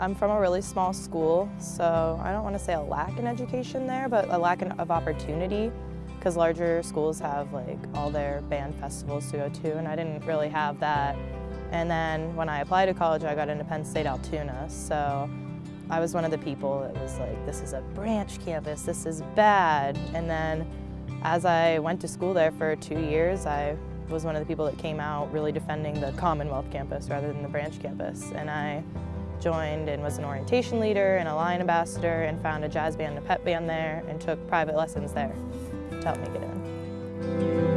I'm from a really small school, so I don't want to say a lack in education there, but a lack of opportunity because larger schools have like all their band festivals to go to and I didn't really have that. And then when I applied to college, I got into Penn State Altoona, so I was one of the people that was like, this is a branch campus, this is bad. And then as I went to school there for two years, I was one of the people that came out really defending the Commonwealth campus rather than the branch campus. And I joined and was an orientation leader and a lion ambassador and found a jazz band and a pep band there and took private lessons there to help me get in.